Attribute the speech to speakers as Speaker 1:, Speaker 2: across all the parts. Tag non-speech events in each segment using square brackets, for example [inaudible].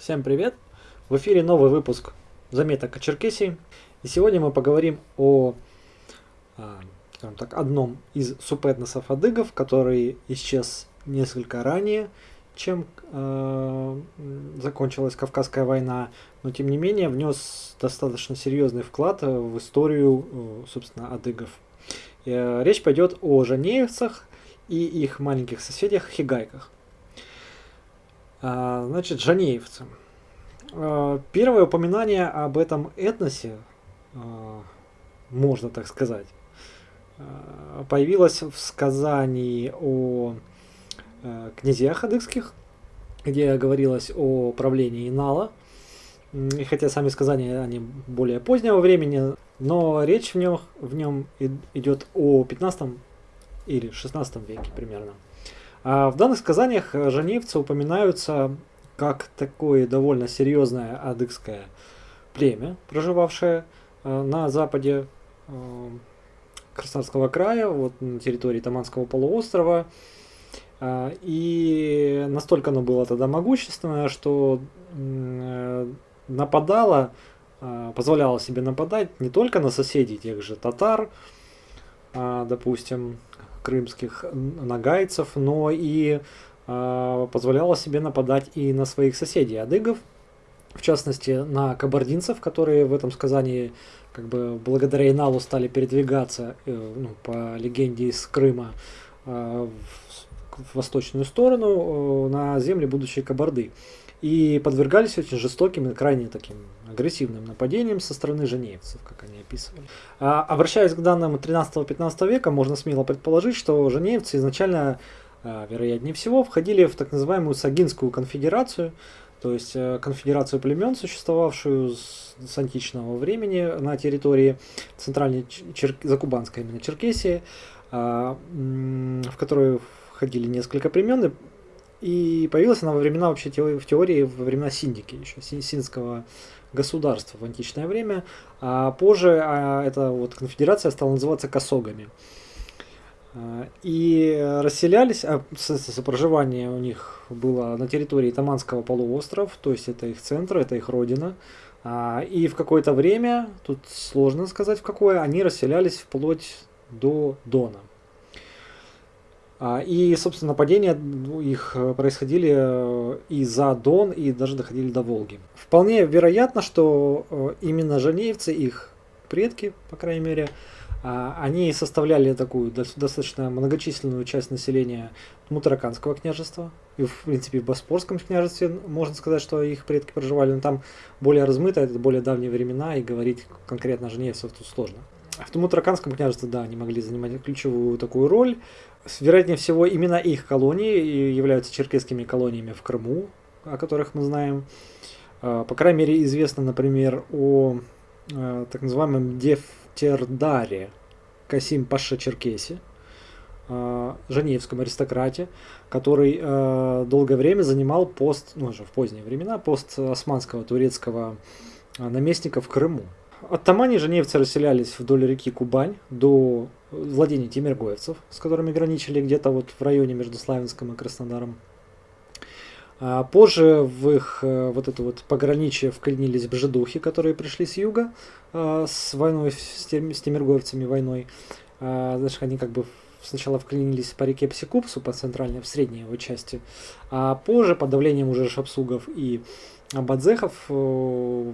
Speaker 1: Всем привет! В эфире новый выпуск заметок о Черкесии. И сегодня мы поговорим о а, скажем так, одном из субэтносов адыгов, который исчез несколько ранее, чем э, закончилась Кавказская война, но тем не менее внес достаточно серьезный вклад в историю, э, собственно, адыгов. Э, речь пойдет о жанеевцах и их маленьких соседях хигайках. А, значит, жанеевцы. А, первое упоминание об этом этносе, а, можно так сказать, появилось в сказании о князьях адыгских, где говорилось о правлении Инала. И хотя сами сказания они более позднего времени, но речь в нем, в нем идет о 15 или 16 веке примерно. А в данных сказаниях э, жаневцы упоминаются как такое довольно серьезное адыгское племя, проживавшее э, на западе э, Краснодарского края, вот на территории Таманского полуострова. И настолько оно было тогда могущественное, что нападало, позволяло себе нападать не только на соседей тех же татар, допустим, крымских нагайцев, но и э, позволяла себе нападать и на своих соседей адыгов, в частности на кабардинцев, которые в этом сказании как бы благодаря Иналу стали передвигаться э, ну, по легенде из Крыма э, в, в восточную сторону э, на земли будущей Кабарды и подвергались очень жестоким и крайне таким агрессивным нападениям со стороны женеевцев, как они описывали. А, обращаясь к данным 13-15 века, можно смело предположить, что женеевцы изначально, а, вероятнее всего, входили в так называемую Сагинскую конфедерацию, то есть э, конфедерацию племен, существовавшую с, с античного времени на территории центральной Чер... Закубанской именно Черкесии, а, в которую входили несколько племен, и появилась она во времена вообще в теории во времена Синдики, еще синского государства в античное время. А позже а, эта вот конфедерация стала называться косогами. А, и расселялись, а проживание у них было на территории Таманского полуострова, то есть это их центр, это их родина. А, и в какое-то время, тут сложно сказать в какое, они расселялись вплоть до Дона. А, и, собственно, нападения их э, происходили э, и за Дон, и даже доходили до Волги. Вполне вероятно, что э, именно жанеевцы, их предки, по крайней мере, а, они составляли такую достаточно многочисленную часть населения Мутараканского княжества. И, в принципе, в Боспорском княжестве можно сказать, что их предки проживали, но там более размыто, это более давние времена, и говорить конкретно о женевцев тут сложно. В Мутараканском княжестве, да, они могли занимать ключевую такую роль. Вероятнее всего, именно их колонии являются черкесскими колониями в Крыму, о которых мы знаем. А, по крайней мере, известно, например, о а, так называемом Дефтердаре Касим Паша Черкеси, а, женевском аристократе, который долгое время занимал пост, ну уже в поздние времена, пост османского турецкого наместника в Крыму. Оттамане женевцы расселялись вдоль реки Кубань до владений тимиргоевцев, с которыми граничили где-то вот в районе между Славянском и Краснодаром. А позже в их э, вот это вот пограничье вклинились бжедухи, которые пришли с юга э, с войной, с, тем, с тимиргоевцами войной. А, значит, они как бы сначала вклинились по реке Псикупсу, по центральной, в средней его части, а позже под давлением уже шапсугов и абадзехов э,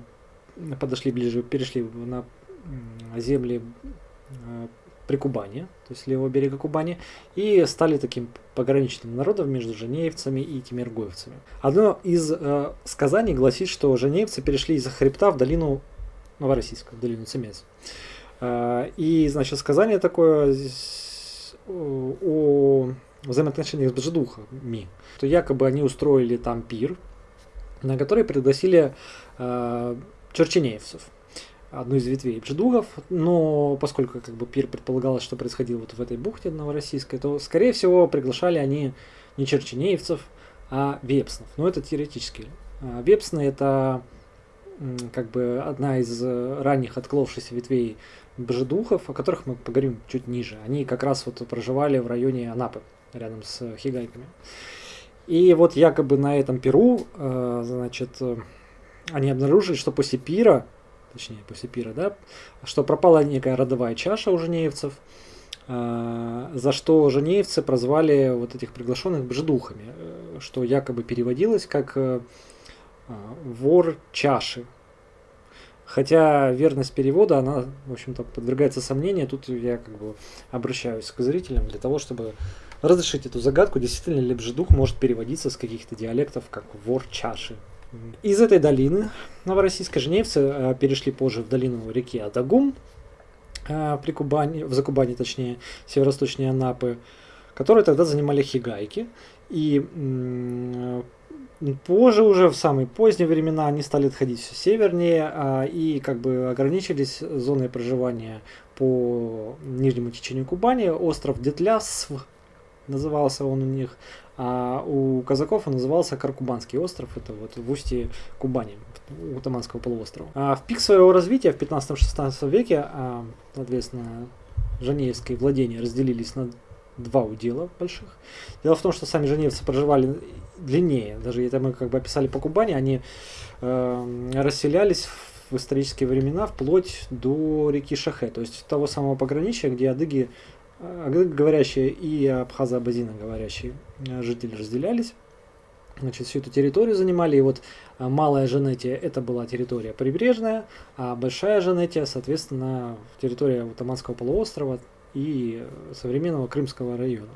Speaker 1: подошли ближе, перешли на земли э, при Кубани, то есть левого берега Кубани, и стали таким пограничным народом между женеевцами и тимиргоевцами. Одно из э, сказаний гласит, что женеевцы перешли из-за хребта в долину Новороссийска, в долину Цемец. Э, и, значит, сказание такое здесь о взаимоотношениях с бжедухами, то якобы они устроили там пир, на который пригласили э, черченеевцев, одну из ветвей бжедугов, но поскольку как бы пир предполагалось, что происходило вот в этой бухте новороссийской, то, скорее всего, приглашали они не черченеевцев, а вепснов. Но это теоретически. А вепсны это как бы одна из ранних отколовшихся ветвей бжедухов, о которых мы поговорим чуть ниже. Они как раз вот проживали в районе Анапы, рядом с хигайками. И вот якобы на этом Перу, э, значит, э, они обнаружили, что после пира, точнее после пира, да, что пропала некая родовая чаша у женеевцев, э, за что женеевцы прозвали вот этих приглашенных бжедухами, что якобы переводилось как вор чаши. Хотя верность перевода, она, в общем-то, подвергается сомнению. Тут я как бы обращаюсь к зрителям для того, чтобы разрешить эту загадку, действительно ли бжедух может переводиться с каких-то диалектов как вор чаши. Из этой долины новороссийской женевцы э, перешли позже в долину реки Адагум, э, при Кубани, в Закубане, точнее, северо-восточнее Анапы, которые тогда занимали хигайки. И позже, уже в самые поздние времена, они стали отходить все севернее а, и как бы ограничились зоной проживания по нижнему течению Кубани. Остров Детлясв назывался он у них, а у казаков он назывался Каркубанский остров, это вот в устье Кубани, у Таманского полуострова. А в пик своего развития в 15-16 веке, а, соответственно, Жанеевские владения разделились на два удела больших. Дело в том, что сами женевцы проживали длиннее, даже это мы как бы описали по Кубани, они э, расселялись в исторические времена вплоть до реки Шахе, то есть того самого пограничия, где адыги говорящие и абхазо-абазино говорящие э, жители разделялись. Значит, всю эту территорию занимали, и вот э, Малая Женетия это была территория прибрежная, а Большая Женетия, соответственно, территория Утаманского полуострова и э, современного Крымского района.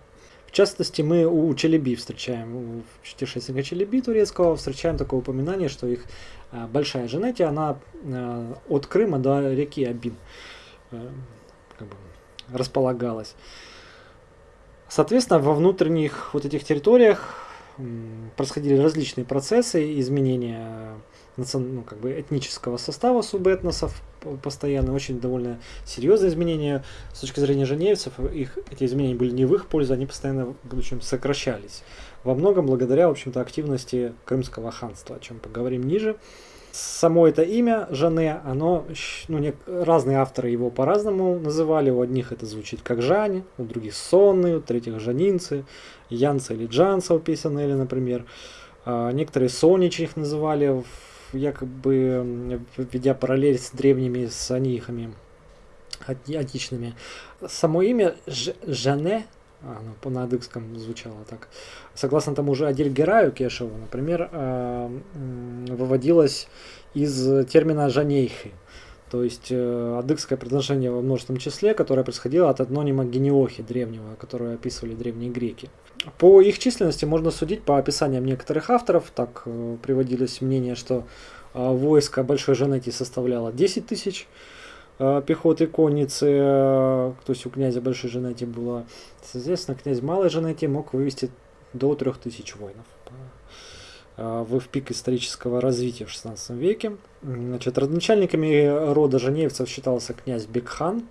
Speaker 1: В частности, мы у Челеби встречаем, у путешественника Челеби турецкого, встречаем такое упоминание, что их Большая Женетия, она от Крыма до реки Абин. Располагалась. Соответственно, во внутренних вот этих территориях происходили различные процессы изменения ну, как бы этнического состава субэтносов постоянно, очень довольно серьезные изменения. С точки зрения женевцев, их, эти изменения были не в их пользу, они постоянно в общем, сокращались. Во многом благодаря, в общем-то, активности Крымского ханства, о чем поговорим ниже. Само это имя Жане, оно, ну, не, разные авторы его по-разному называли. У одних это звучит как Жани, у других Сонны, у третьих Жанинцы, Янца или Джанца у Песенели, например. А, некоторые Сонич их называли, якобы введя параллель с древними санихами античными. Само имя Ж, Жане ну, по надыкском звучало так. Согласно тому же Адельгераю Кешеву, например, а, выводилось из термина «жанейхи», то есть э, адыгское предложение во множественном числе, которое происходило от этнонима генеохи древнего, которое описывали древние греки. По их численности можно судить по описаниям некоторых авторов. Так э, приводилось мнение, что э, войско Большой Жанети составляло 10 тысяч Э, пехоты конницы, э, то есть у князя Большой Женети было, соответственно, князь Малой Женети мог вывести до 3000 воинов э, в, в пик исторического развития в 16 веке. Значит, родоначальниками рода женевцев считался князь Бекхан,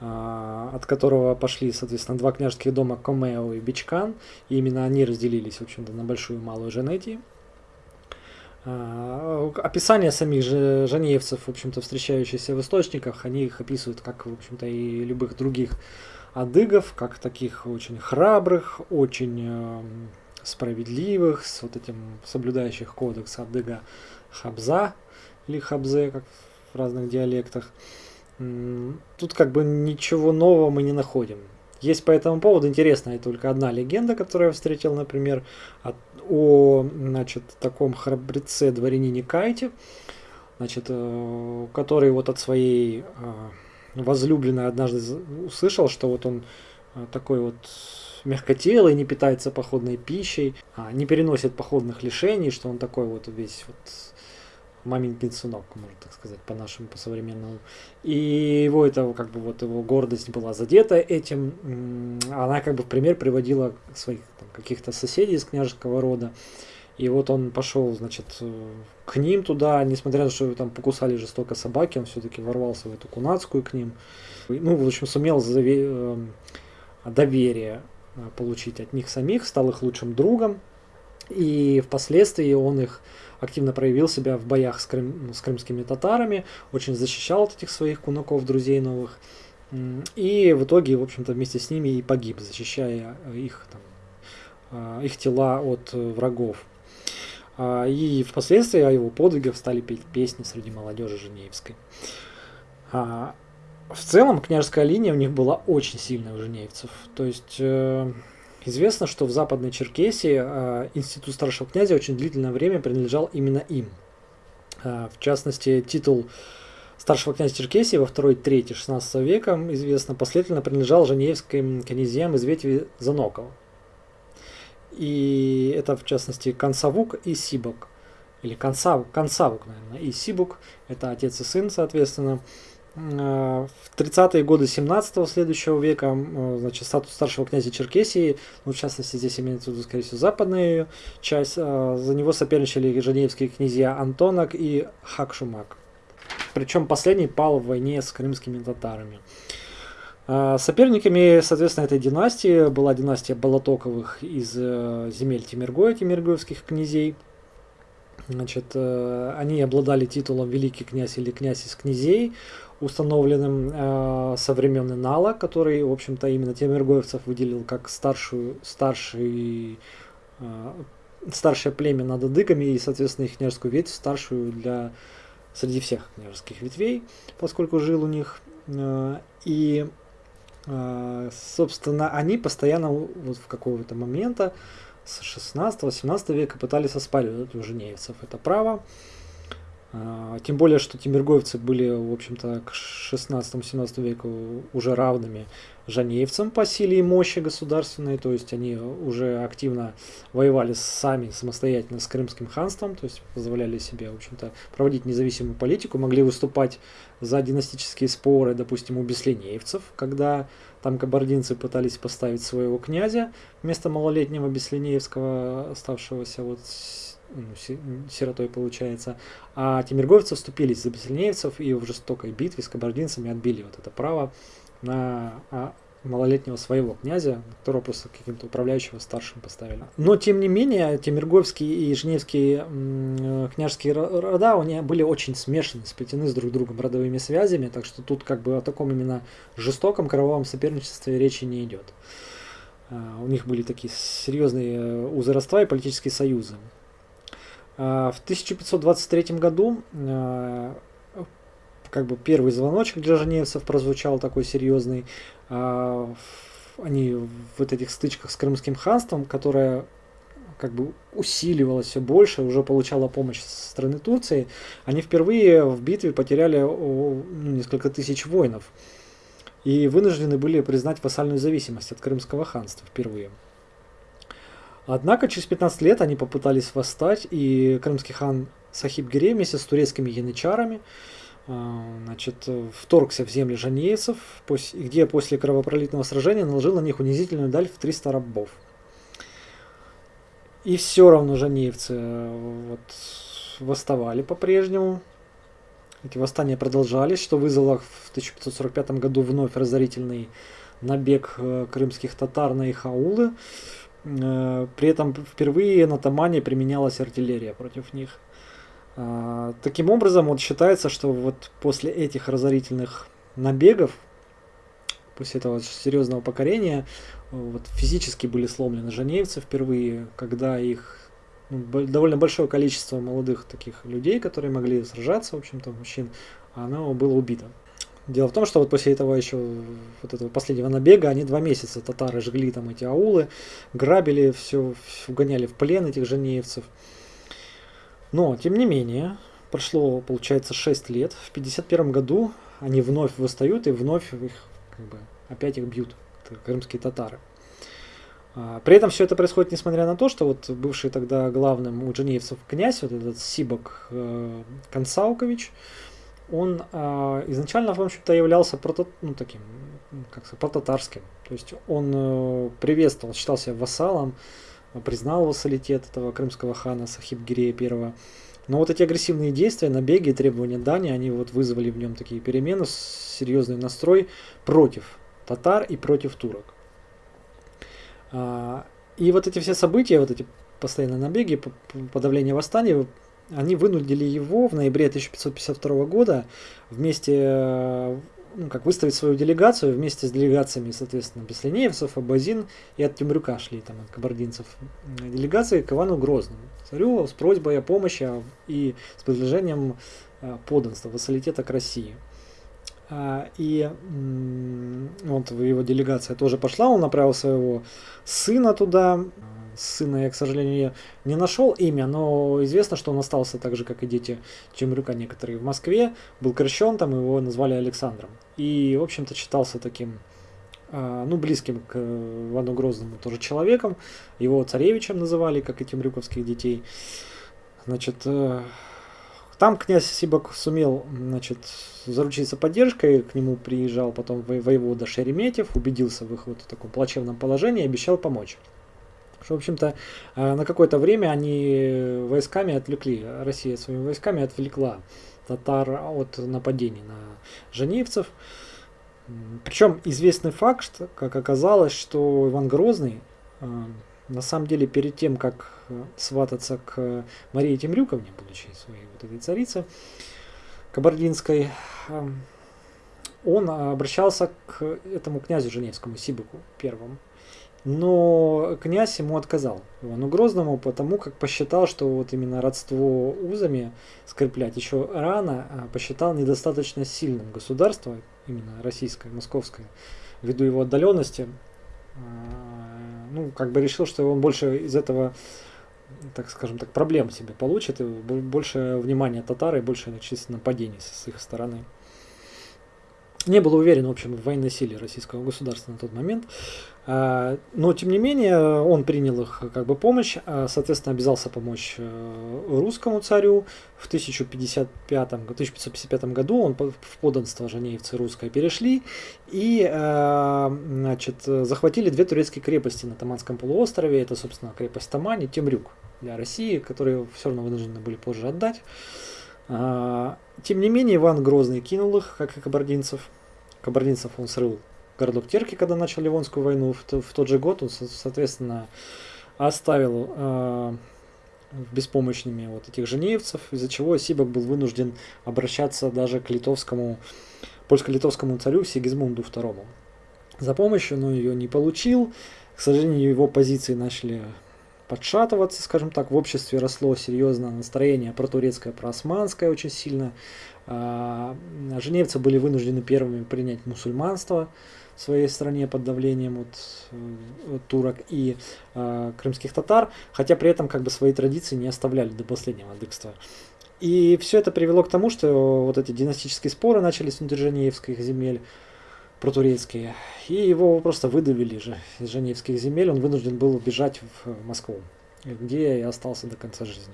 Speaker 1: от которого пошли, соответственно, два княжеских дома Комео и Бичкан, и именно они разделились, в общем-то, на Большую и Малую Женетии. А, описание самих же жанеевцев, в общем-то, встречающиеся в источниках, они их описывают как, в общем-то, и любых других адыгов, как таких очень храбрых, очень э, справедливых, с вот этим соблюдающих кодекс адыга Хабза или Хабзе, как в разных диалектах. Тут как бы ничего нового мы не находим. Есть по этому поводу интересная только одна легенда, которую я встретил, например, от, о значит, таком храбреце дворянине Кайте, значит, э, который вот от своей э, возлюбленной однажды услышал, что вот он э, такой вот мягкотелый, не питается походной пищей, а, не переносит походных лишений, что он такой вот весь вот мамин сынок, можно так сказать, по-нашему, по-современному. И его это, как бы, вот его гордость была задета этим. Она как бы в пример приводила своих каких-то соседей из княжеского рода. И вот он пошел, значит, к ним туда, несмотря на то, что там покусали жестоко собаки, он все-таки ворвался в эту кунацкую к ним. Ну, в общем, сумел э, доверие э, получить от них самих, стал их лучшим другом. И впоследствии он их активно проявил себя в боях с, крым, с крымскими татарами, очень защищал вот этих своих кунаков, друзей новых. И в итоге, в общем-то, вместе с ними и погиб, защищая их там, их тела от врагов. И впоследствии о его подвигах стали петь песни среди молодежи Женевской. В целом, княжеская линия у них была очень сильная у женевцев. То есть э, известно, что в Западной Черкесии э, институт старшего князя очень длительное время принадлежал именно им. Э, в частности, титул старшего князя Черкесии во второй трети 16 века, известно, последовательно принадлежал женевским князьям из ветви Занокова. И это, в частности, Консавук и Сибок. Или Консавук, Консавук, наверное, и Сибук. Это отец и сын, соответственно. Э, в 30-е годы 17-го следующего века э, значит, статус старшего князя Черкесии, ну, в частности, здесь имеется в виду, скорее всего, западная часть, э, за него соперничали женевские князья Антонок и Хакшумак. Причем последний пал в войне с крымскими татарами. Соперниками, соответственно, этой династии была династия Балатоковых из земель Тимиргоя, тимиргоевских князей. Значит, они обладали титулом великий князь или князь из князей, установленным э, со времен Инала, который, в общем-то, именно Темиргоевцев выделил как старшую, старший, э, старшее племя над адыгами и, соответственно, их княжескую ветвь, старшую для среди всех княжеских ветвей, поскольку жил у них. Э, и, э, собственно, они постоянно вот в какого-то момента с 16-17 века пытались оспаривать у женевцев это право. А, тем более, что тимиргоевцы были, в общем-то, к 16-17 веку уже равными жанеевцам по силе и мощи государственной, то есть они уже активно воевали сами самостоятельно с Крымским ханством, то есть позволяли себе, в общем-то, проводить независимую политику, могли выступать за династические споры, допустим, у беслинеевцев, когда там кабардинцы пытались поставить своего князя вместо малолетнего беслинеевского, оставшегося вот сиротой получается. А тимирговцы вступились за бессильнеевцев и в жестокой битве с кабардинцами отбили вот это право на а, малолетнего своего князя, которого просто каким-то управляющего старшим поставили. Но, тем не менее, Тимирговские и Женевские княжеские рода, они были очень смешаны, сплетены с друг другом родовыми связями, так что тут как бы о таком именно жестоком кровавом соперничестве речи не идет. У них были такие серьезные э, узы родства и политические союзы. А, в 1523 году а, как бы первый звоночек для женевцев прозвучал такой серьезный. А, они в этих стычках с Крымским ханством, которое как бы усиливалось все больше, уже получала помощь со стороны Турции, они впервые в битве потеряли ну, несколько тысяч воинов и вынуждены были признать вассальную зависимость от Крымского ханства впервые. Однако через 15 лет они попытались восстать, и крымский хан Сахиб Гире вместе с турецкими янычарами а, значит, вторгся в земли жанейцев, где после кровопролитного сражения наложил на них унизительную даль в 300 рабов. И все равно жанеевцы э, вот, восставали по-прежнему. Эти восстания продолжались, что вызвало в 1545 году вновь разорительный набег э, крымских татар на их аулы. Э, при этом впервые на Тамане применялась артиллерия против них. А, таким образом, вот считается, что вот после этих разорительных набегов, после этого серьезного покорения, вот физически были сломлены женевцы впервые, когда их ну, довольно большое количество молодых таких людей, которые могли сражаться, в общем-то, мужчин, оно было убито. Дело в том, что вот после этого еще вот этого последнего набега они два месяца татары жгли там эти аулы, грабили все, угоняли в плен этих женеевцев. Но, тем не менее, прошло, получается, 6 лет. В 51 году они вновь восстают и вновь их, как бы, опять их бьют, крымские татары. А, при этом все это происходит несмотря на то, что вот бывший тогда главным у дженеевцев князь, вот этот Сибок э, Консаукович, он э, изначально, в общем-то, являлся прото, ну, таким, как сказать, протатарским. То есть он э, приветствовал, считался вассалом, признал вассалитет этого крымского хана Сахиб Гирея I. Но вот эти агрессивные действия, набеги, требования дани, они вот вызвали в нем такие перемены, серьезный настрой против татар и против турок. А, и вот эти все события, вот эти постоянные набеги, подавление восстания они вынудили его в ноябре 1552 года вместе э, ну, как выставить свою делегацию вместе с делегациями, соответственно, Беслинеевцев, Абазин и от Темрюка шли, там, от кабардинцев, делегации к Ивану Грозному, царю с просьбой о помощи и с предложением подданства, вассалитета к России. А, и вот его делегация тоже пошла, он направил своего сына туда. Сына я, к сожалению, не нашел имя, но известно, что он остался так же, как и дети Чемрюка некоторые в Москве. Был крещен, там его назвали Александром. И, в общем-то, считался таким, а, ну, близким к Ивану Грозному тоже человеком. Его царевичем называли, как и темрюковских детей. Значит, э, там князь Сибак сумел значит, заручиться поддержкой, к нему приезжал потом воевода Шереметьев, убедился в их вот таком плачевном положении и обещал помочь. Что, в общем-то, э, на какое-то время они войсками отвлекли, Россия своими войсками отвлекла татар от нападений на женевцев. Причем известный факт, как оказалось, что Иван Грозный э, на самом деле перед тем, как э, свататься к Марии Темрюковне, будучи своей вот этой царице кабардинской, эм, он обращался к этому князю Женевскому, Сибыку первому. Но князь ему отказал, Ивану Грозному, потому как посчитал, что вот именно родство узами скреплять еще рано, а посчитал недостаточно сильным государство, именно российское, московское, ввиду его отдаленности, а, ну, как бы решил, что он больше из этого, так скажем так, проблем себе получит, и больше внимания татары, и больше чисто нападений с их стороны. Не был уверен, в общем, в военной силе российского государства на тот момент. А, но, тем не менее, он принял их как бы помощь, а, соответственно, обязался помочь э, русскому царю. В 1055, 1555 году он в подданство женеевцы русское перешли и а, значит, захватили две турецкие крепости на Таманском полуострове. Это, собственно, крепость Тамань и Темрюк для России, которые все равно вынуждены были позже отдать. Тем не менее, Иван Грозный кинул их, как и кабардинцев. Кабардинцев он срыл городок Терки, когда начал Ливонскую войну. В, тот же год он, соответственно, оставил э, беспомощными вот этих женеевцев, из-за чего Сибак был вынужден обращаться даже к литовскому, польско-литовскому царю Сигизмунду II. За помощью, но ее не получил. К сожалению, его позиции начали подшатываться, скажем так, в обществе росло серьезно настроение протурецкое, проосманское очень сильно. А, женевцы были вынуждены первыми принять мусульманство, в своей стране под давлением от, от турок и э, крымских татар, хотя при этом как бы свои традиции не оставляли до последнего адыгства. И все это привело к тому, что вот эти династические споры начались внутри Женевских земель, протурецкие, и его просто выдавили же из Женевских земель, он вынужден был убежать в Москву, где и остался до конца жизни.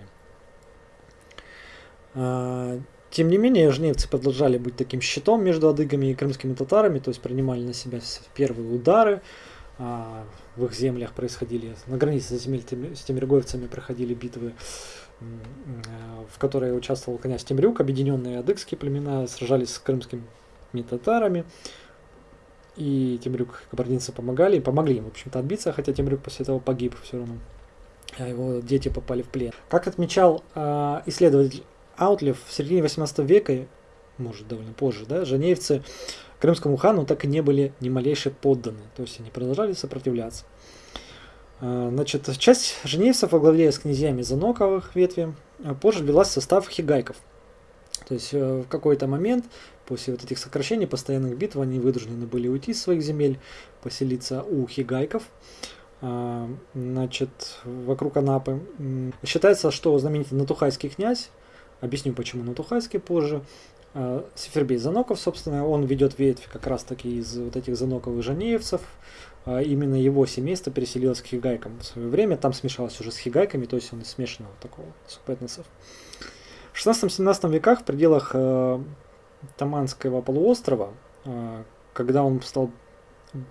Speaker 1: А, тем не менее, жневцы продолжали быть таким щитом между адыгами и крымскими татарами, то есть принимали на себя первые удары. А, в их землях происходили, на границе земель с темиргоевцами проходили битвы, в которой участвовал князь Темрюк, объединенные адыгские племена сражались с крымскими татарами. И Темрюк кабардинцы помогали, и помогли им, в общем-то, отбиться, хотя Темрюк после этого погиб все равно а его дети попали в плен. Как отмечал э, исследователь Аутлев в середине 18 века, может довольно позже, да, женевцы крымскому хану так и не были ни малейше подданы, то есть они продолжали сопротивляться. А, значит, часть женевцев во главе с князьями Заноковых ветви а, позже ввелась в состав хигайков. То есть э, в какой-то момент после вот этих сокращений, постоянных битв, они вынуждены были уйти из своих земель, поселиться у хигайков а, значит, вокруг Анапы. Считается, что знаменитый Натухайский князь Объясню, почему на Тухайске позже. А, Сефербей Заноков, собственно, он ведет ветвь как раз таки из вот этих Заноковых женеевцев. А, именно его семейство переселилось к хигайкам в свое время. Там смешалось уже с хигайками, то есть он из смешанного такого субэтносов. В 16-17 веках в пределах Таманского полуострова, э, когда он стал,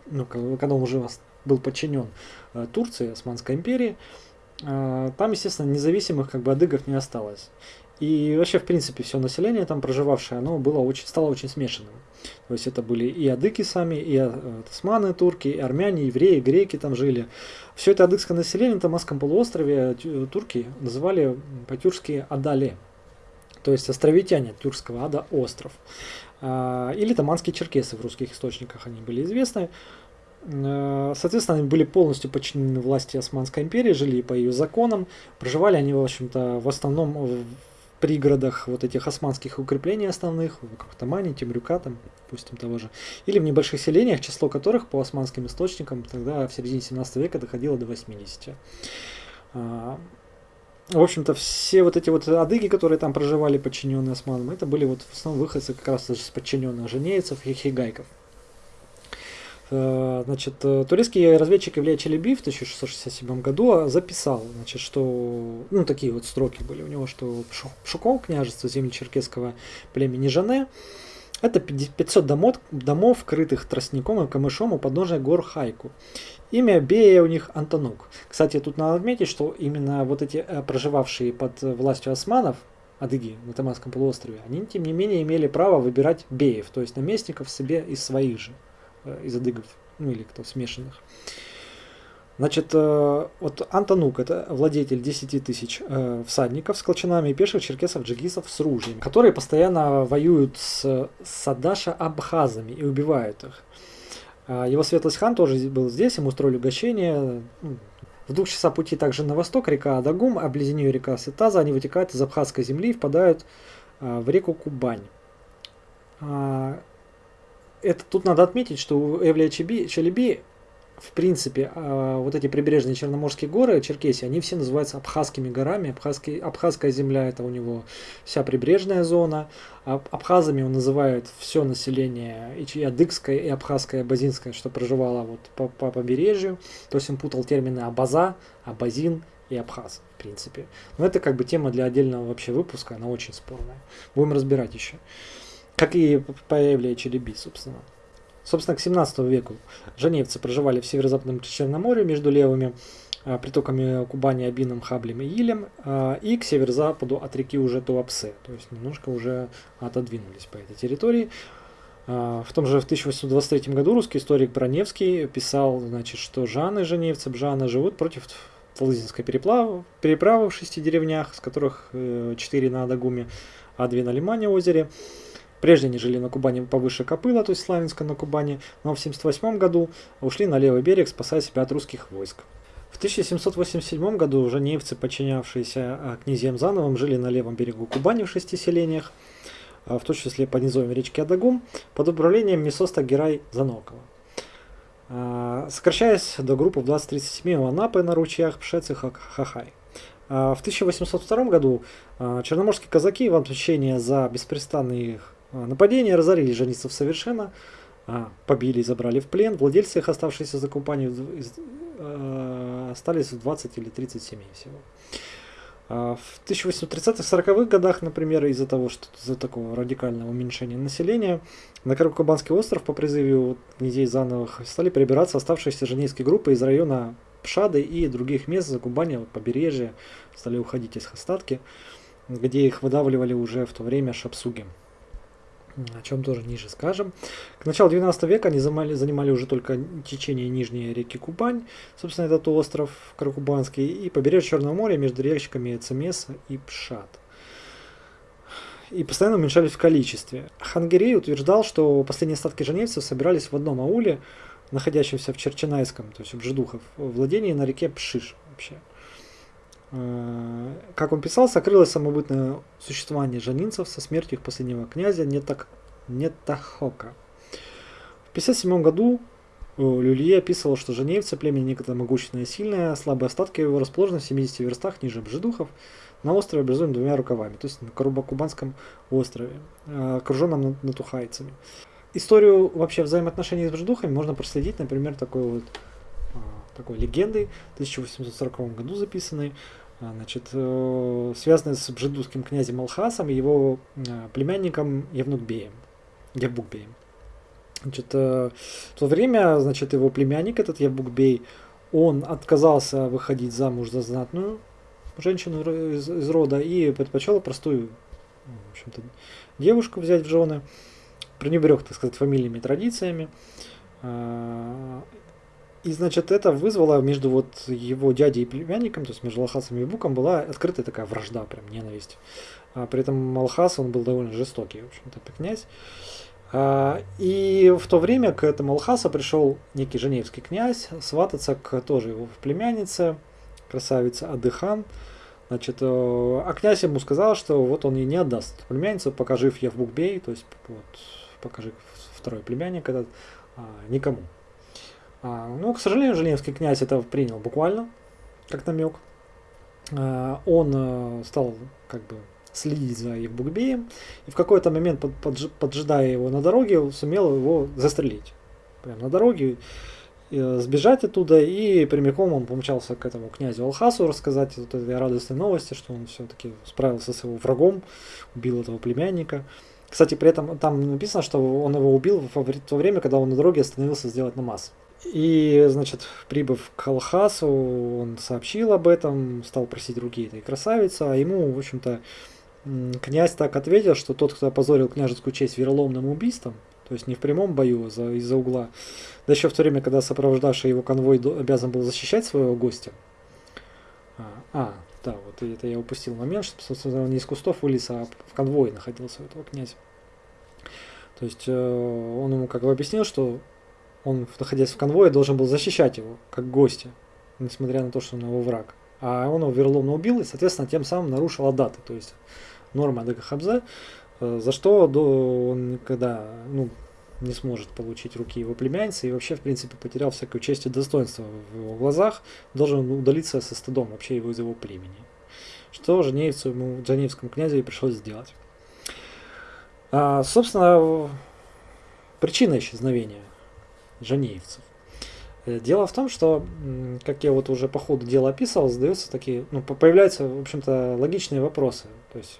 Speaker 1: ну, когда он уже был подчинен э, Турции, Османской империи, э, там, естественно, независимых как бы адыгов не осталось. И вообще, в принципе, все население там проживавшее, оно было очень, стало очень смешанным. То есть это были и адыки сами, и османы, турки, и армяне, евреи, греки там жили. Все это адыгское население на Тамасском полуострове турки называли по-тюркски Адале. То есть островитяне тюркского ада остров. или таманские черкесы в русских источниках они были известны. Соответственно, они были полностью подчинены власти Османской империи, жили по ее законам, проживали они, в общем-то, в основном в пригородах вот этих османских укреплений основных, как Тамани, Темрюка, там, допустим, того же, или в небольших селениях, число которых по османским источникам тогда в середине 17 века доходило до 80 в общем-то, все вот эти вот адыги, которые там проживали, подчиненные османам, это были вот в основном выходцы как раз из подчиненных женейцев и хигайков. Э, значит, э, турецкий разведчик Илья Челеби в 1667 году записал, значит, что, ну, такие вот строки были у него, что Шуков, княжество земли черкесского племени Жане, это 500 домов, домов, крытых тростником и камышом у подножия гор Хайку. Имя Бея у них Антонук. Кстати, тут надо отметить, что именно вот эти э, проживавшие под властью османов, адыги на Таманском полуострове, они тем не менее имели право выбирать беев, то есть наместников себе из своих же, э, из адыгов, ну или кто смешанных. Значит, э, вот Антонук это владетель 10 тысяч всадников с колчанами пеших черкесов, джигисов с ружьем, которые постоянно воюют с Садаша-абхазами и убивают их. А, его светлость хан тоже был здесь, ему устроили угощение. В двух часах пути также на восток река Адагум, а близ нее река Сетаза, они вытекают из Абхазской земли и впадают а, в реку Кубань. А, это тут надо отметить, что у Эвлия Челеби в принципе, а, вот эти прибрежные Черноморские горы, Черкесии, они все называются Абхазскими горами. Абхазский, Абхазская земля это у него вся прибрежная зона. Абхазами он называет все население и адыгское, и абхазское, и абазинское, что проживало вот по, по побережью. То есть он путал термины абаза, абазин и абхаз, в принципе. Но это как бы тема для отдельного вообще выпуска, она очень спорная. Будем разбирать еще. Как и по Челеби, собственно. Собственно, к 17 веку женевцы проживали в северо-западном Черноморье между левыми а, притоками Кубани, Абином, Хаблем и Илем, а, и к северо-западу от реки уже Туапсе, то есть немножко уже отодвинулись по этой территории. А, в том же в 1823 году русский историк Броневский писал, значит, что Жаны, женевцы, Бжаны живут против Талызинской переплавы, переправы в шести деревнях, с которых э, четыре на Адагуме, а две на Лимане озере. Прежде они жили на Кубани повыше Копыла, то есть Славянска на Кубани, но в 1978 году ушли на левый берег, спасая себя от русских войск. В 1787 году женевцы, подчинявшиеся а, князьям Зановым, жили на левом берегу Кубани в шести селениях, а, в том числе под низовьем речки Адагум, под управлением Месоста Герай Занокова. А, сокращаясь до группы в 2037 у Анапы на ручьях Пшец и Хахай. В 1802 году черноморские казаки в отмщение за беспрестанные а, нападение разорили женицев совершенно, а, побили и забрали в плен. Владельцы их, оставшиеся за компанию, а, остались в 20 или 30 семей всего. В 1830-40-х годах, например, из-за того, что из-за такого радикального уменьшения населения, на Карабкубанский остров по призыву князей Зановых стали прибираться оставшиеся женейские группы из района Пшады и других мест за Кубани, побережья, стали уходить из остатки, где их выдавливали уже в то время шапсуги о чем тоже ниже скажем. К началу 12 века они занимали, занимали уже только течение нижней реки Кубань, собственно, этот остров Каракубанский, и побережье Черного моря между речками Цемеса и Пшат. И постоянно уменьшались в количестве. Хангерей утверждал, что последние остатки женевцев собирались в одном ауле, находящемся в Черченайском, то есть в Бжедухов, владении на реке Пшиш вообще. Э, как он писал, сокрылось самобытное существование жанинцев со смертью их последнего князя Нетак, Нетахока. В 1957 году э, Люлье описывал, что женевцы племя некогда могущественное и сильное, слабые остатки его расположены в 70 верстах ниже Бжедухов, на острове образуем двумя рукавами, то есть на Карубакубанском острове, э, окруженном натухайцами. Историю вообще взаимоотношений с Бжедухами можно проследить, например, такой вот такой легендой, в 1840 году записанной, а, значит, э, связанной с бжедусским князем Алхасом и его э, племянником Евнукбеем, Евбукбеем. Значит, э, в то время, значит, его племянник, этот Евбукбей, он отказался выходить замуж за знатную женщину из, из рода и предпочел простую, в общем-то, девушку взять в жены, пренебрег, так сказать, фамилиями традициями. И, значит, это вызвало между вот его дядей и племянником, то есть между Алхасом и Буком, была открытая такая вражда, прям ненависть. А при этом Алхас, он был довольно жестокий, в общем-то, князь. А, и в то время к этому Алхасу пришел некий женевский князь свататься к тоже его племяннице, красавице Адыхан. Значит, э, а князь ему сказал, что вот он ей не отдаст племянницу, пока жив Евбукбей, то есть вот, покажи второй племянник этот, а, никому. А, ну, к сожалению, Женевский князь это принял буквально, как намек. А, он а, стал как бы следить за Евбукбеем, и в какой-то момент, под, под, поджидая его на дороге, сумел его застрелить. Прямо на дороге. Э, сбежать оттуда, и прямиком он помчался к этому князю Алхасу рассказать вот этой радостной новости, что он все-таки справился с его врагом, убил этого племянника. Кстати, при этом там написано, что он его убил в то время, когда он на дороге остановился сделать намаз. И, значит, прибыв к Алхасу, он сообщил об этом, стал просить руки этой красавицы, а ему, в общем-то, князь так ответил, что тот, кто опозорил княжескую честь вероломным убийством, то есть не в прямом бою, а из-за угла, да еще в то время, когда сопровождавший его конвой обязан был защищать своего гостя. А, а да, вот это я упустил момент, что, собственно, он не из кустов вылез, а в конвое находился у этого князя. То есть э, он ему как бы объяснил, что он, находясь в конвое, должен был защищать его, как гостя, несмотря на то, что он его враг. А он его верломно убил и, соответственно, тем самым нарушил адаты, то есть норма Адыгахабза, э, за что он никогда, ну, не сможет получить руки его племянницы и вообще, в принципе, потерял всякую честь и достоинство в его глазах, должен удалиться со стыдом вообще его из его племени. Что Женевцу, ему, Женевскому князю и пришлось сделать. А, собственно, причина исчезновения Женеевцев. Э, дело в том, что, как я вот уже по ходу дела описывал, задаются такие, ну, появляются, в общем-то, логичные вопросы. То есть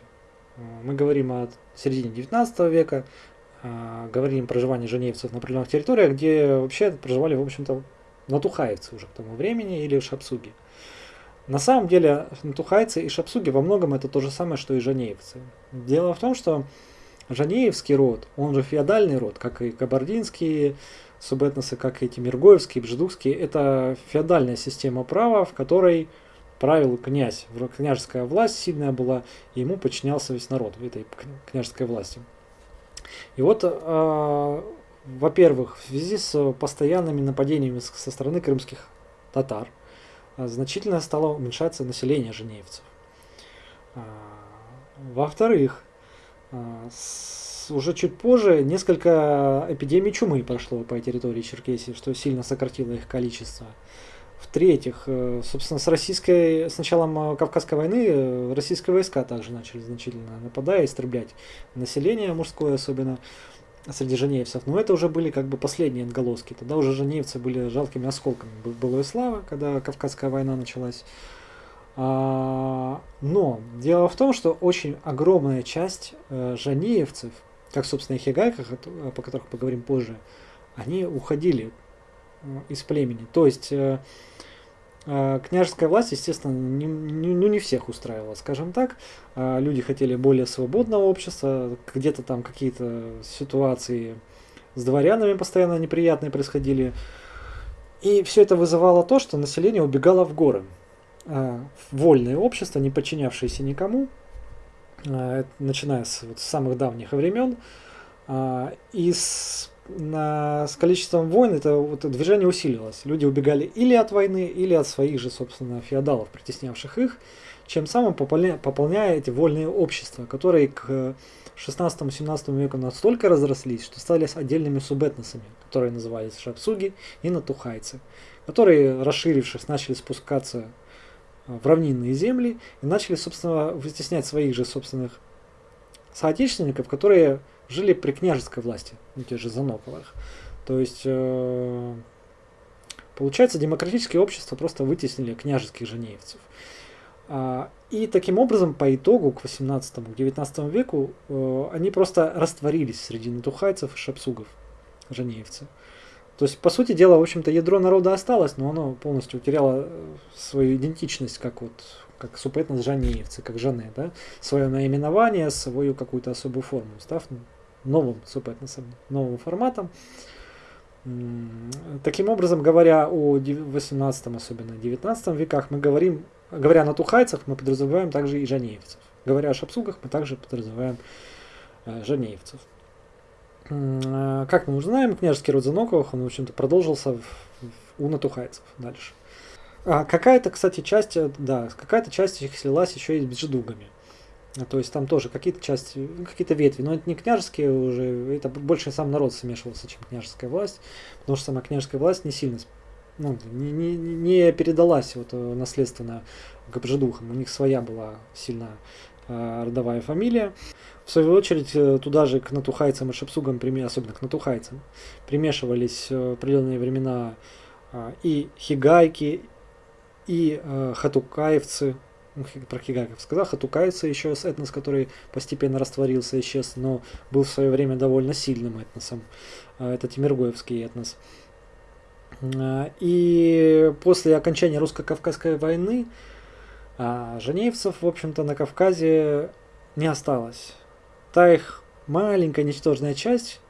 Speaker 1: э, мы говорим о середине 19 века, а, говорим о проживании женевцев на определенных территориях, где вообще проживали, в общем-то, натухаевцы уже к тому времени или шапсуги. На самом деле натухайцы и шапсуги во многом это то же самое, что и жанеевцы. Дело в том, что жанеевский род, он же феодальный род, как и кабардинские субэтносы, как эти миргоевские, бжедукские, это феодальная система права, в которой правил князь. Княжеская власть сильная была, и ему подчинялся весь народ в этой княжеской власти. И вот, э, во-первых, в связи с постоянными нападениями со стороны крымских татар, э, значительно стало уменьшаться население женевцев. Э, во-вторых, э, уже чуть позже несколько эпидемий чумы прошло по территории Черкесии, что сильно сократило их количество. В-третьих, э, собственно, с российской, с началом э, Кавказской войны э, российские войска также начали значительно нападать, истреблять население мужское, особенно среди женевцев. Но это уже были как бы последние отголоски. Тогда уже женевцы были жалкими осколками былой славы, когда Кавказская война началась. А, но дело в том, что очень огромная часть женеевцев, как, собственно, и хигайках, по которых поговорим позже, они уходили из племени. То есть а, княжеская власть, естественно, не, не, ну, не всех устраивала, скажем так. Люди хотели более свободного общества, где-то там какие-то ситуации с дворянами постоянно неприятные происходили. И все это вызывало то, что население убегало в горы. Вольное общество, не подчинявшееся никому, начиная с, вот, с самых давних времен. И с на, с количеством войн это вот, движение усилилось. Люди убегали или от войны, или от своих же, собственно, феодалов, притеснявших их, чем самым пополня, пополняя эти вольные общества, которые к 16-17 веку настолько разрослись, что стали отдельными субэтносами, которые назывались шапсуги и натухайцы, которые, расширившись, начали спускаться в равнинные земли и начали, собственно, вытеснять своих же собственных соотечественников, которые жили при княжеской власти, ну, те же Заноковых. То есть, э, получается, демократические общества просто вытеснили княжеских женеевцев. А, и таким образом, по итогу, к 18-19 веку, э, они просто растворились среди натухайцев и шапсугов, женеевцы. То есть, по сути дела, в общем-то, ядро народа осталось, но оно полностью утеряло э, свою идентичность, как вот как супетнос жанеевцы, как жены, да, свое наименование, свою какую-то особую форму, став новым субэтносом, новым форматом. Таким образом, говоря о 18 особенно 19 веках, мы говорим, говоря на тухайцах, мы подразумеваем также и жанеевцев. Говоря о шапсугах, мы также подразумеваем э, жанеевцев. Э, как мы уже знаем, княжеский род Заноковых, он, в общем-то, продолжился у натухайцев дальше. А какая-то, кстати, часть, э, да, какая-то часть их слилась еще и с бджедугами. То есть там тоже какие-то части, ну, какие-то ветви, но это не княжеские уже, это больше сам народ смешивался, чем княжеская власть, потому что сама княжеская власть не сильно, ну, не, не, не передалась вот э, наследственно к бжедухам, у них своя была сильно э, родовая фамилия. В свою очередь, э, туда же к натухайцам и шепсугам, особенно к натухайцам, примешивались в определенные времена э, и хигайки, и э, хатукаевцы, ну, про хигайков сказал, хатукаевцы еще этнос, который постепенно растворился, исчез, но был в свое время довольно сильным этносом. Э, это Тимиргоевский этнос. Э, и после окончания русско-кавказской войны э, женевцев, в общем-то, на Кавказе не осталось. Та их маленькая ничтожная часть,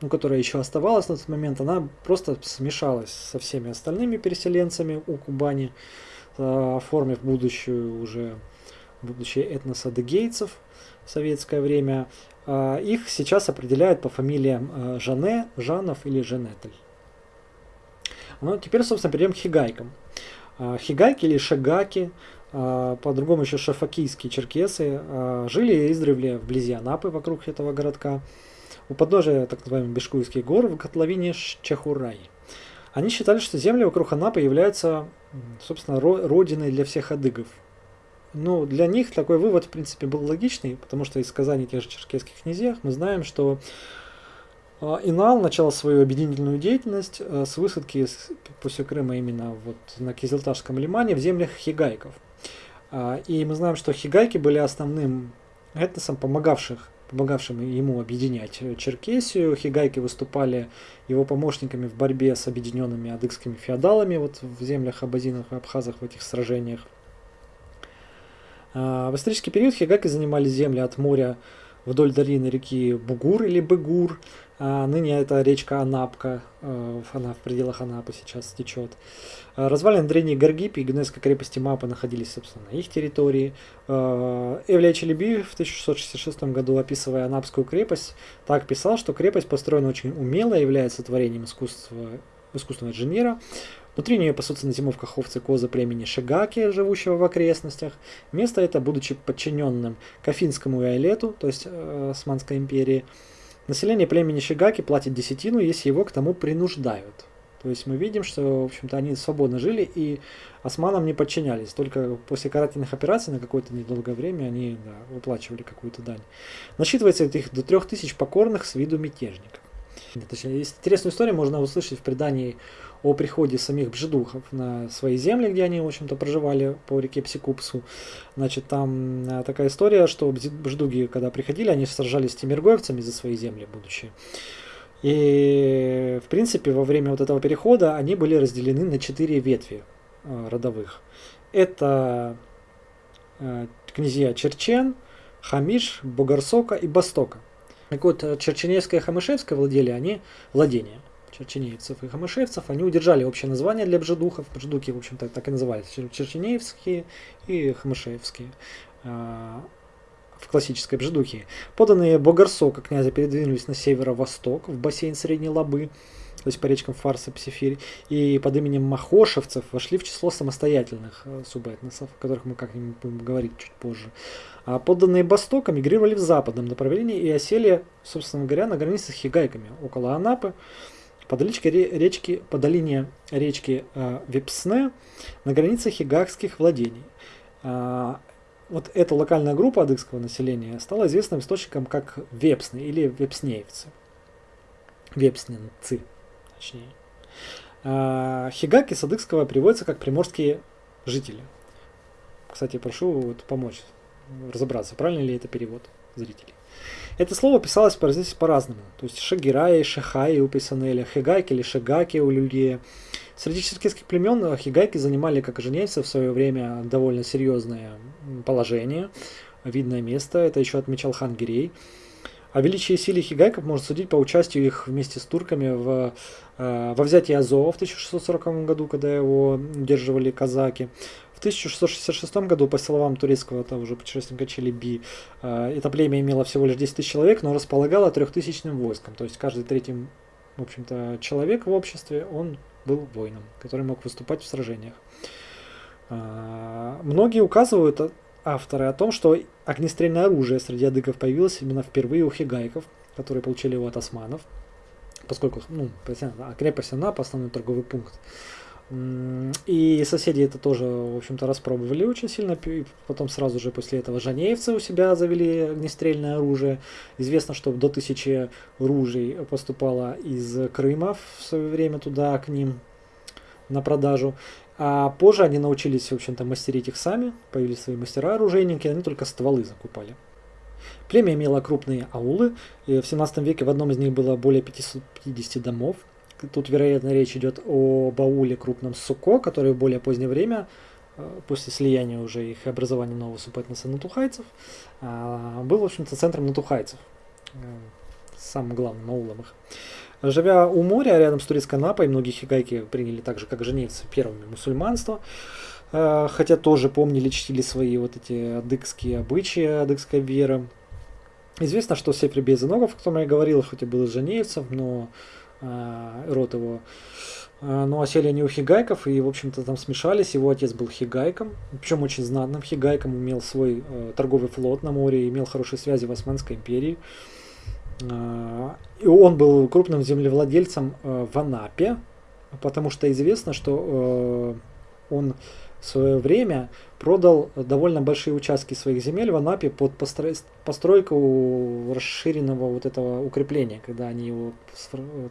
Speaker 1: ну, которая еще оставалась на тот момент, она просто смешалась со всеми остальными переселенцами у Кубани, э, оформив будущую уже будущее этнос адыгейцев в советское время. Э, их сейчас определяют по фамилиям э, Жане, Жанов или Женетль. Ну, теперь, собственно, перейдем к хигайкам. Хигайки или шагаки, по-другому еще шафакийские черкесы, жили издревле вблизи Анапы, вокруг этого городка у подножия так называемых Бешкуйских гор в котловине Чахурай. Они считали, что земли вокруг Анапы являются, собственно, родиной для всех адыгов. Ну, для них такой вывод, в принципе, был логичный, потому что из сказаний тех же черкесских князьях мы знаем, что а, Инал начал свою объединительную деятельность а, с высадки после Крыма именно вот на Кизилташском лимане в землях хигайков. А, и мы знаем, что хигайки были основным этносом, помогавших помогавшим ему объединять Черкесию. Хигайки выступали его помощниками в борьбе с объединенными адыгскими феодалами вот в землях абазинов и абхазах в этих сражениях. А, в исторический период хигайки занимали земли от моря вдоль долины реки Бугур или Бегур. А ныне это речка Анапка, э, она в пределах Анапы сейчас течет. А, развалины древней Гаргипи и Генуэзской крепости Мапа находились, собственно, на их территории. А, Эвлия Челеби в 1666 году, описывая Анапскую крепость, так писал, что крепость построена очень умело, является творением искусства, искусственного инженера. Внутри нее пасутся на зимовках овцы козы племени Шигаки, живущего в окрестностях. Место это, будучи подчиненным Кафинскому и Айлету, то есть э, Османской империи, население племени Шигаки платит десятину, если его к тому принуждают. То есть мы видим, что, в общем-то, они свободно жили и османам не подчинялись. Только после карательных операций на какое-то недолгое время они да, выплачивали какую-то дань. Насчитывается их до трех тысяч покорных с виду мятежников. Точнее, интересную историю можно услышать в предании о приходе самих бжедухов на свои земли, где они, в общем-то, проживали по реке Псикупсу. Значит, там э, такая история, что бжедуги, когда приходили, они сражались с тимиргоевцами за свои земли будущие. И, в принципе, во время вот этого перехода они были разделены на четыре ветви э, родовых. Это э, князья Черчен, Хамиш, Бугарсока и Бостока. Так вот, Черченевское и Хамышевское владели они владения черченеевцев и хамышевцев, они удержали общее название для бжедухов. Бжедуки, в общем-то, так и назывались. Черченеевские и хамышевские а, в классической бжедухе. Поданные Богарсока князя передвинулись на северо-восток, в бассейн Средней Лабы, то есть по речкам Фарса, Псифирь, и под именем Махошевцев вошли в число самостоятельных э, субэтносов, о которых мы как-нибудь будем говорить чуть позже. А подданные Бостока мигрировали в западном направлении и осели, собственно говоря, на границе с Хигайками, около Анапы, по долечке речки, по долине речки э, Вепсне на границе хигакских владений. Э, вот эта локальная группа адыгского населения стала известным источником как вепсны или вепснеевцы. Вепсненцы, точнее. Э, хигаки с адыгского переводятся как приморские жители. Кстати, прошу вот, помочь разобраться, правильно ли это перевод зрителей. Это слово писалось здесь по-разному. То есть Шагирай, Шахай у Писанеля, Хигайки или Шагаки у Люлье. Среди черкесских племен хигайки занимали, как и женейцы, в свое время довольно серьезное положение, видное место. Это еще отмечал хан Гирей. О величии и силе хигайков можно судить по участию их вместе с турками в, э, во взятии Азова в 1640 году, когда его удерживали казаки. В 1666 году, по словам турецкого того же путешественника Челеби, э, это племя имело всего лишь 10 тысяч человек, но располагало трехтысячным войском. То есть каждый третий, в общем-то, человек в обществе, он был воином, который мог выступать в сражениях. Э, многие указывают авторы о том, что огнестрельное оружие среди адыгов появилось именно впервые у хигайков, которые получили его от османов, поскольку ну, крепость Анапа основной торговый пункт. И соседи это тоже, в общем-то, распробовали очень сильно. И потом сразу же после этого жанеевцы у себя завели огнестрельное оружие. Известно, что до тысячи ружей поступало из Крыма в свое время туда к ним на продажу. А позже они научились, в общем-то, мастерить их сами, появились свои мастера-оружейники, они только стволы закупали. Племя имело крупные аулы, и в 17 веке в одном из них было более 550 домов. Тут, вероятно, речь идет о бауле крупном Суко, который в более позднее время, э, после слияния уже их образования нового субэтноса натухайцев, а, был, в общем-то, центром натухайцев, э, самым главным аулом их. Живя у моря, рядом с турецкой Напой, многие хигайки приняли так же, как женевцы, первыми мусульманство. Э, хотя тоже помнили, чтили свои вот эти адыгские обычаи, адыгская вера. Известно, что Сефри Безеногов, о котором я говорил, хоть и был из женевцев, но э, род его э, но осели они у хигайков и, в общем-то, там смешались. Его отец был хигайком, причем очень знатным хигайком, имел свой э, торговый флот на море, имел хорошие связи в Османской империи. А, и он был крупным землевладельцем э, в Анапе, потому что известно, что э, он в свое время продал довольно большие участки своих земель в Анапе под постройку расширенного вот этого укрепления, когда они его,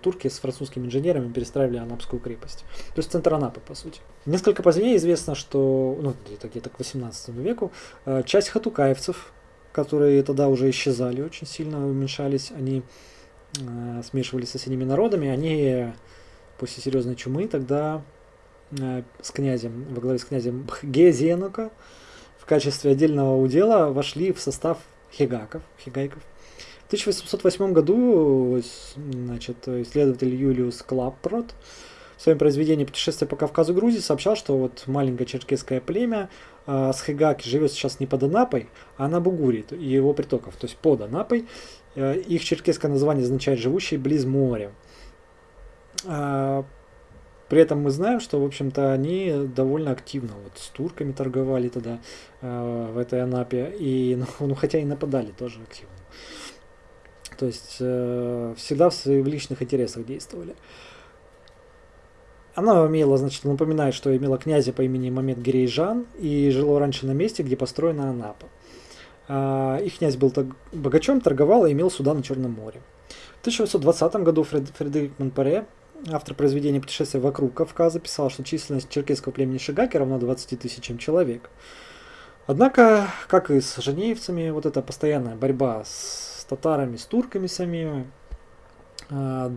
Speaker 1: турки с французскими инженерами перестраивали Анапскую крепость. То есть центр Анапы, по сути. Несколько позднее известно, что, ну, где-то где к 18 веку, э, часть хатукаевцев, которые тогда уже исчезали очень сильно, уменьшались, они э, смешивались с соседними народами, они после серьезной чумы тогда э, с князем, во главе с князем Бхгезенука в качестве отдельного удела вошли в состав хигаков, хигайков. В 1808 году значит, исследователь Юлиус Клаппрот в своем произведении «Путешествие по Кавказу Грузии» сообщал, что вот маленькое черкесское племя э, с Хигаки живет сейчас не под Анапой, а на Бугуре и его притоков, то есть под Анапой. Э, их черкесское название означает «живущий близ моря». Э, при этом мы знаем, что, в общем-то, они довольно активно вот с турками торговали тогда э, в этой Анапе, и, ну, [laughs] ну, хотя и нападали тоже активно. То есть э, всегда в своих личных интересах действовали. Э, она имела, значит, напоминает, что имела князя по имени Мамед Гирейжан и жило раньше на месте, где построена Анапа. А, их князь был богачом, торговал и имел суда на Черном море. В 1820 году Фред, Фредерик Монпаре, автор произведения «Путешествие вокруг Кавказа», писал, что численность черкесского племени Шигаки равна 20 тысячам человек. Однако, как и с женеевцами, вот эта постоянная борьба с татарами, с турками самими, а,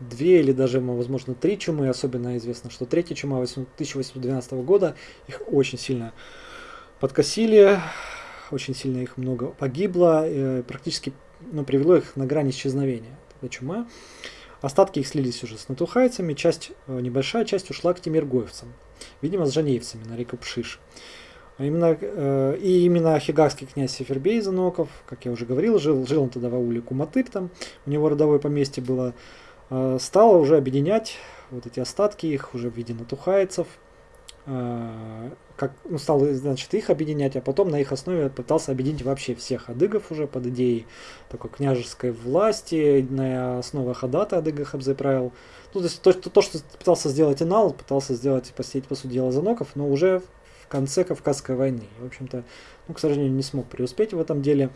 Speaker 1: две или даже, возможно, три чумы. Особенно известно, что третья чума 1812 года их очень сильно подкосили, очень сильно их много погибло, и практически ну, привело их на грани исчезновения. Эта чума. Остатки их слились уже с натухайцами, часть, э, небольшая часть ушла к тимиргоевцам, видимо, с жанеевцами на реку Пшиш. А именно, э, и именно хигарский князь Сефербей Заноков, как я уже говорил, жил, жил он тогда в ауле Куматыр, там у него родовое поместье было Э, стала уже объединять вот эти остатки их уже в виде натухайцев, э, как, ну, стал, значит, их объединять, а потом на их основе пытался объединить вообще всех адыгов уже под идеей такой княжеской власти, на основе хадата адыга Хабзе. Ну, то есть то, то, то, что пытался сделать Инал, пытался сделать, посетить, по сути дела, Заноков, но уже в конце Кавказской войны. В общем-то, ну, к сожалению, не смог преуспеть в этом деле.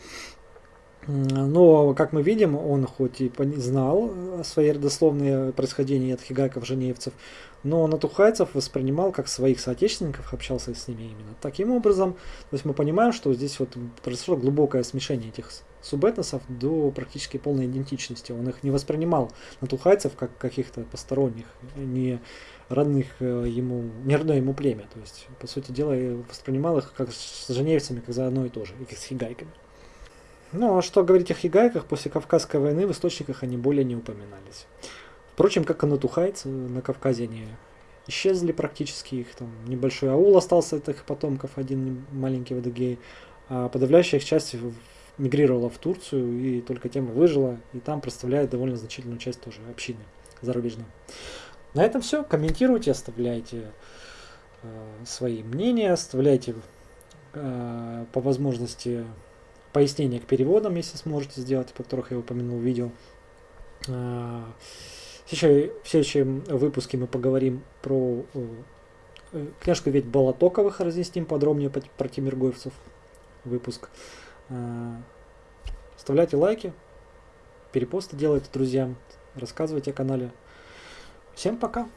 Speaker 1: Но, как мы видим, он хоть и знал свои родословные происхождения от хигайков, женевцев, но натухайцев воспринимал как своих соотечественников, общался с ними именно таким образом. То есть мы понимаем, что здесь вот произошло глубокое смешение этих субэтносов до практически полной идентичности. Он их не воспринимал натухайцев как каких-то посторонних, не родных э, ему, не родное ему племя. То есть, по сути дела, воспринимал их как с женевцами, как за одно и то же, и с хигайками. Ну, а что говорить о хигайках, после Кавказской войны в источниках они более не упоминались. Впрочем, как и натухайцы, на Кавказе они исчезли практически, их там небольшой аул остался от их потомков, один маленький в Адыгее, а подавляющая их часть мигрировала в Турцию и только тем и выжила, и там представляет довольно значительную часть тоже общины зарубежной. На этом все. Комментируйте, оставляйте э, свои мнения, оставляйте э, по возможности пояснения к переводам, если сможете сделать, по которых я упомянул в видео. Э, в следующем выпуске мы поговорим про э, книжку ведь Болотоковых, разъясним подробнее про Тимиргоевцев выпуск. Э, оставляйте лайки, перепосты делайте друзьям, рассказывайте о канале. Всем пока!